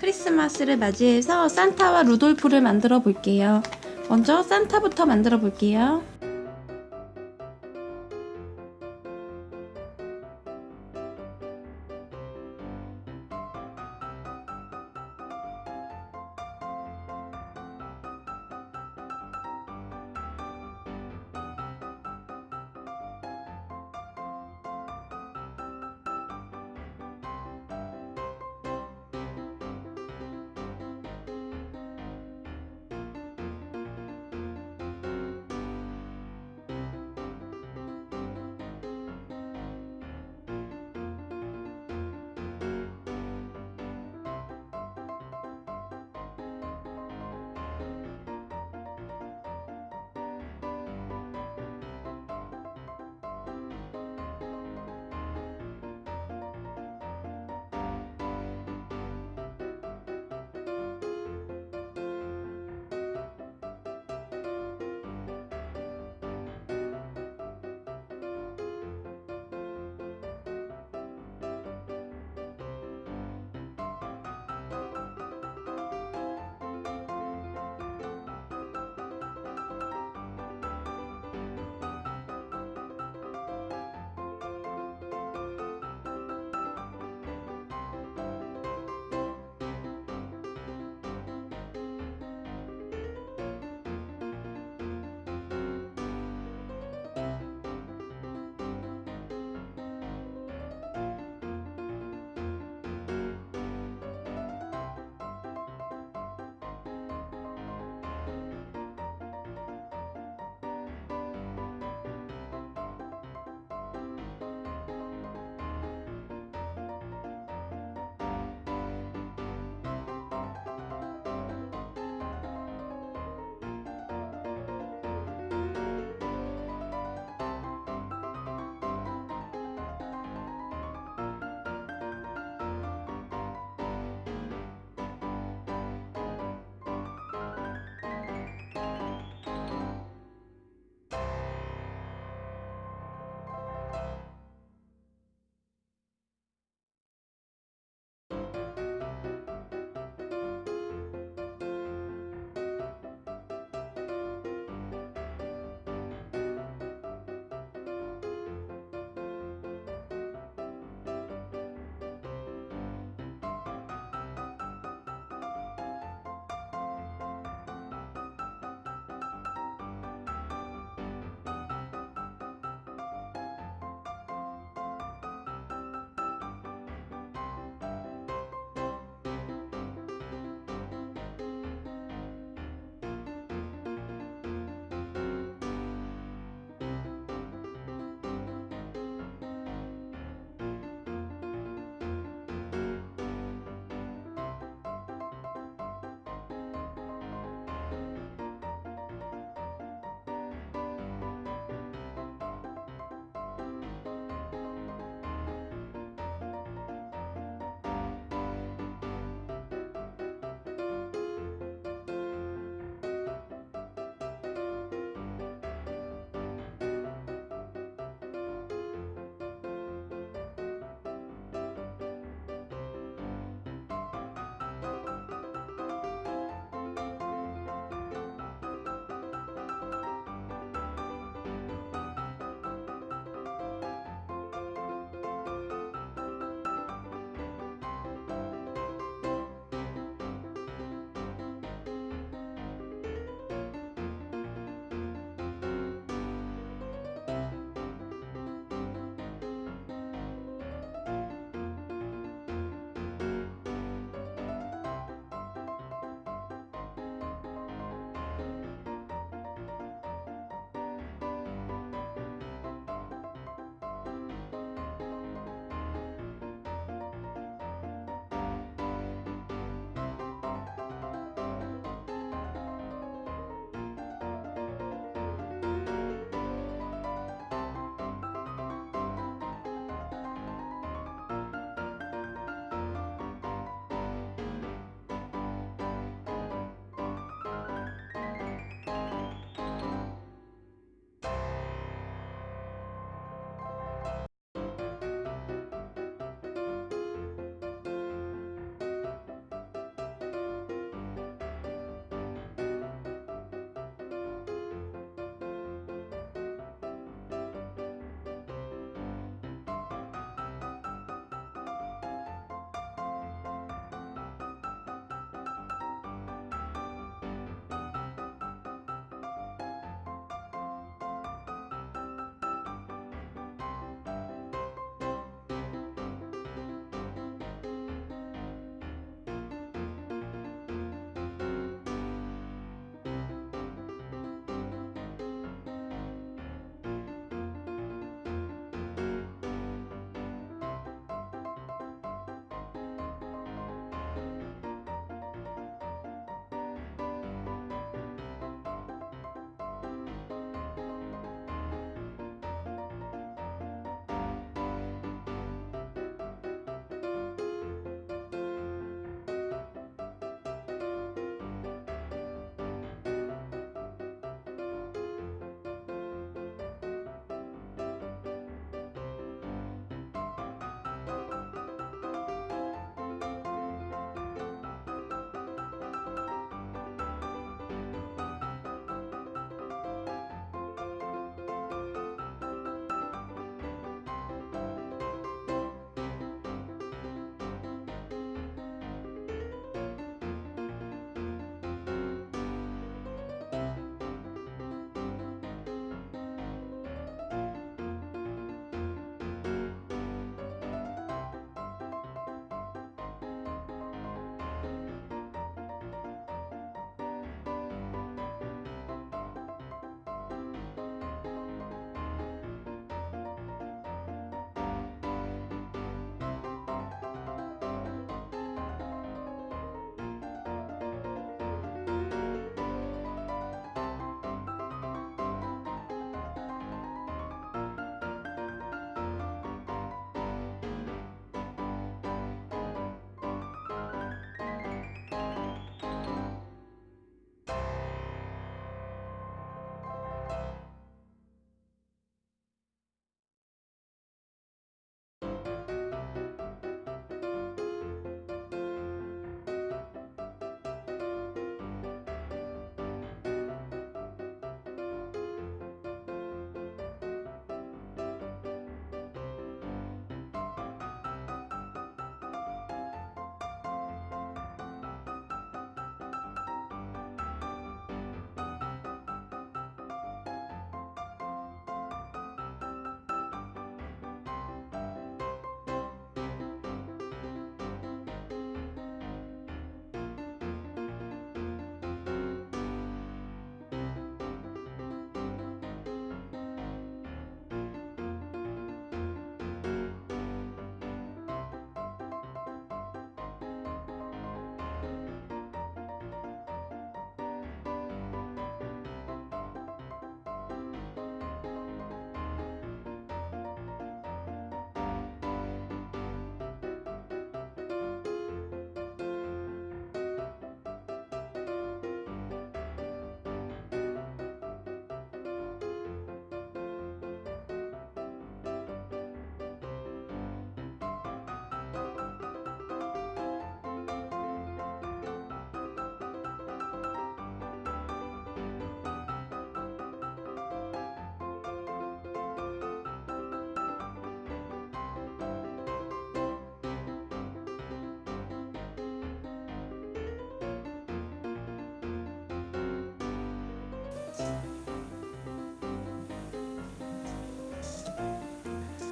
크리스마스를 맞이해서 산타와 루돌프를 만들어 볼게요. 먼저 산타부터 만들어 볼게요.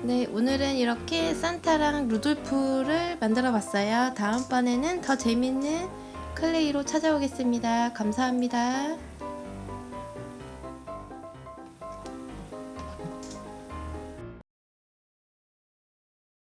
네, 오늘은 이렇게 산타랑 루돌프를 만들어 봤어요. 다음번에는 더 재밌는 클레이로 찾아오겠습니다. 감사합니다.